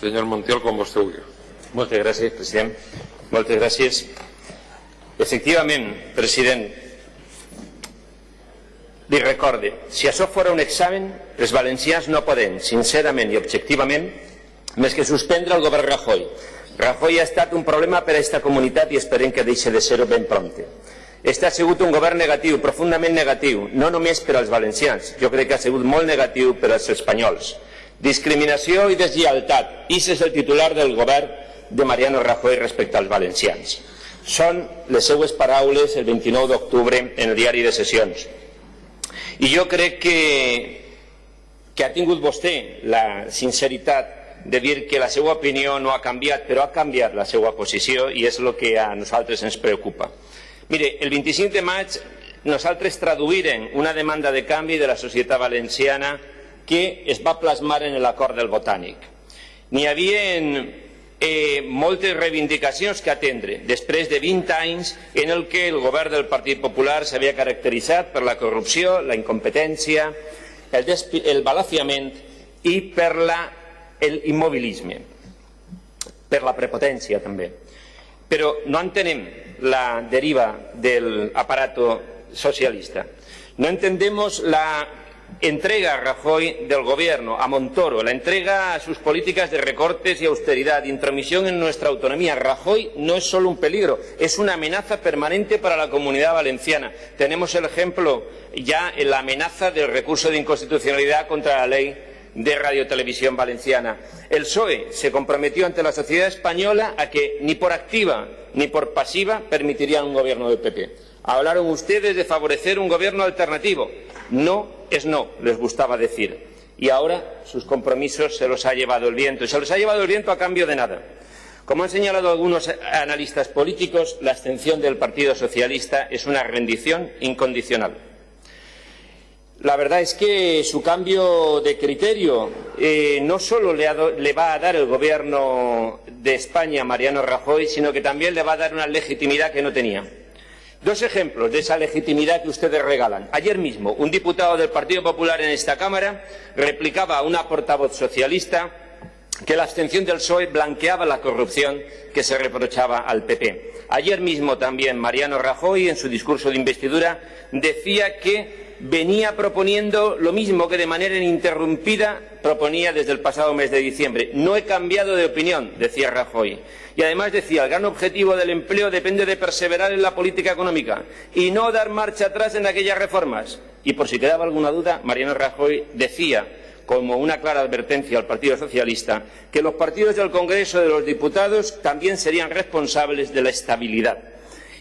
Senyor Montiel, com vostè vulgui. Moltes gràcies, president. Moltes gràcies. Efectivament, president, li recorde, si això fora un examen, els valencians no podem, sincerament i objectivament, més que suspendre el govern Rajoy. Rajoy ha estat un problema per a aquesta comunitat i esperem que deixi de ser-ho ben prompte. Este ha sigut un govern negatiu, profundament negatiu, no només per als valencians, jo crec que ha sigut molt negatiu per als espanyols. Discriminació i deslleialtat, i és el titular del govern de Mariano Rajoy respecte als valencians. Són les seues paraules el 29 d'octubre en el diari de sessions. I jo crec que, que ha tingut vostè la sinceritat de dir que la seva opinió no ha canviat, però ha canviat la seva posició i és el que a nosaltres ens preocupa. Mire, el 25 de maig nosaltres traduïrem una demanda de canvi de la societat valenciana que es va plasmar en l'acord del Botànic. N'hi havia eh, moltes reivindicacions que atendre després de 20 anys en el que el govern del Partit Popular s'havia caracteritzat per la corrupció, la incompetència, el, el balafiament i per l'immobilisme, per la prepotència també. Però no entenem la deriva del aparato socialista. No entendemos la entrega a Rajoy del gobierno, a Montoro, la entrega a sus políticas de recortes y austeridad, intromisión en nuestra autonomía. Rajoy no es solo un peligro, es una amenaza permanente para la comunidad valenciana. Tenemos el ejemplo ya en la amenaza del recurso de inconstitucionalidad contra la ley de radiotelevisión valenciana. El PSOE se comprometió ante la sociedad española a que ni por activa ni por pasiva permitirían un gobierno del PP. Hablaron ustedes de favorecer un gobierno alternativo. No es no, les gustaba decir. Y ahora sus compromisos se los ha llevado el viento. Y se los ha llevado el viento a cambio de nada. Como han señalado algunos analistas políticos, la abstención del Partido Socialista es una rendición incondicional. La verdad es que su cambio de criterio eh, no solo le, le, va a dar el Gobierno de España, Mariano Rajoy, sino que también le va a dar una legitimidad que no tenía. Dos ejemplos de esa legitimidad que ustedes regalan. Ayer mismo, un diputado del Partido Popular en esta Cámara replicaba a una portavoz socialista que la abstención del PSOE blanqueaba la corrupción que se reprochaba al PP. Ayer mismo también Mariano Rajoy, en su discurso de investidura, decía que venía proponiendo lo mismo que de manera ininterrumpida proponía desde el pasado mes de diciembre. No he cambiado de opinión, decía Rajoy. Y además decía, el gran objetivo del empleo depende de perseverar en la política económica y no dar marcha atrás en aquellas reformas. Y por si quedaba alguna duda, Mariano Rajoy decía, como una clara advertencia al Partido Socialista, que los partidos del Congreso de los Diputados también serían responsables de la estabilidad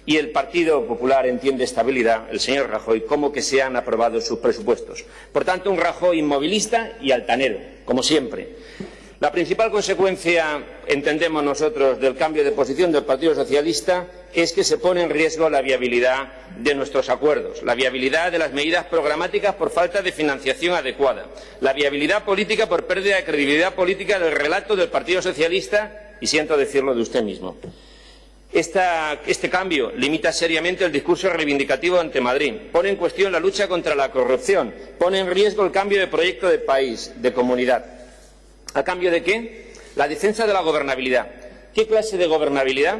y el Partido Popular entiende estabilidad, el señor Rajoy, como que se han aprobado sus presupuestos. Por tanto, un Rajoy inmovilista y altanero, como siempre. La principal consecuencia, entendemos nosotros, del cambio de posición del Partido Socialista es que se pone en riesgo la viabilidad de nuestros acuerdos, la viabilidad de las medidas programáticas por falta de financiación adecuada, la viabilidad política por pérdida de credibilidad política del relato del Partido Socialista y siento decirlo de usted mismo. Este cambio limita seriamente el discurso reivindicativo ante Madrid, pone en cuestión la lucha contra la corrupción, pone en riesgo el cambio de proyecto de país, de comunidad. ¿A cambio de qué? La defensa de la gobernabilidad. ¿Qué clase de gobernabilidad?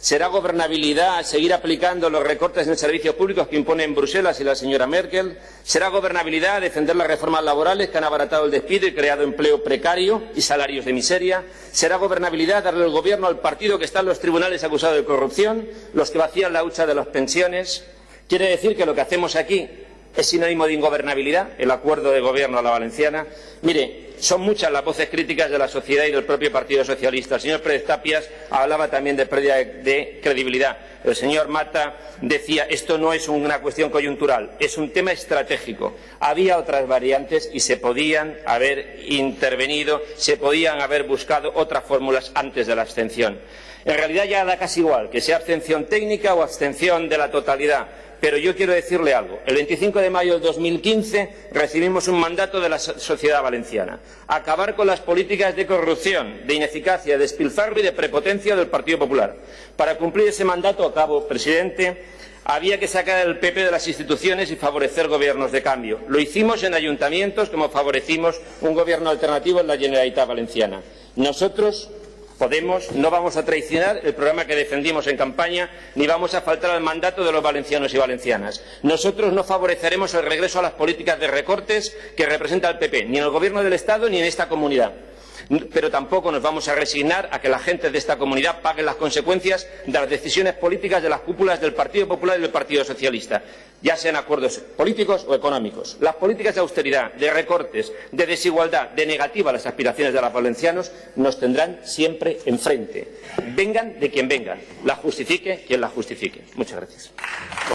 ¿Será gobernabilidad seguir aplicando los recortes en servicios públicos que imponen Bruselas y la señora Merkel? ¿Será gobernabilidad defender las reformas laborales que han abaratado el despido y creado empleo precario y salarios de miseria? ¿Será gobernabilidad darle el gobierno al partido que está en los tribunales acusado de corrupción, los que vacían la hucha de las pensiones? Quiere decir que lo que hacemos aquí es sinónimo de ingobernabilidad, el acuerdo de gobierno a la valenciana. Mire, son muchas las voces críticas de la sociedad y del propio Partido Socialista. El señor Pérez Tapias hablaba también de pérdida de, credibilidad. El señor Mata decía esto no es una cuestión coyuntural, es un tema estratégico. Había otras variantes y se podían haber intervenido, se podían haber buscado otras fórmulas antes de la abstención. En realidad ya da casi igual que sea abstención técnica o abstención de la totalidad pero yo quiero decirle algo. El 25 de mayo de 2015 recibimos un mandato de la sociedad valenciana. Acabar con las políticas de corrupción, de ineficacia, de despilfarro y de prepotencia del Partido Popular. Para cumplir ese mandato, acabo, presidente, había que sacar al PP de las instituciones y favorecer gobiernos de cambio. Lo hicimos en ayuntamientos como favorecimos un gobierno alternativo en la Generalitat Valenciana. Nosotros, Podemos, no vamos a traicionar el programa que defendimos en campaña, ni vamos a faltar al mandato de los valencianos y valencianas. Nosotros no favoreceremos el regreso a las políticas de recortes que representa el PP, ni en el Gobierno del Estado ni en esta comunidad pero tampoco nos vamos a resignar a que la gente de esta comunidad pague las consecuencias de las decisiones políticas de las cúpulas del Partido Popular y del Partido Socialista, ya sean acuerdos políticos o económicos. Las políticas de austeridad, de recortes, de desigualdad, de negativa a las aspiraciones de los valencianos nos tendrán siempre enfrente. Vengan de quien vengan, la justifique quien la justifique. Muchas gracias.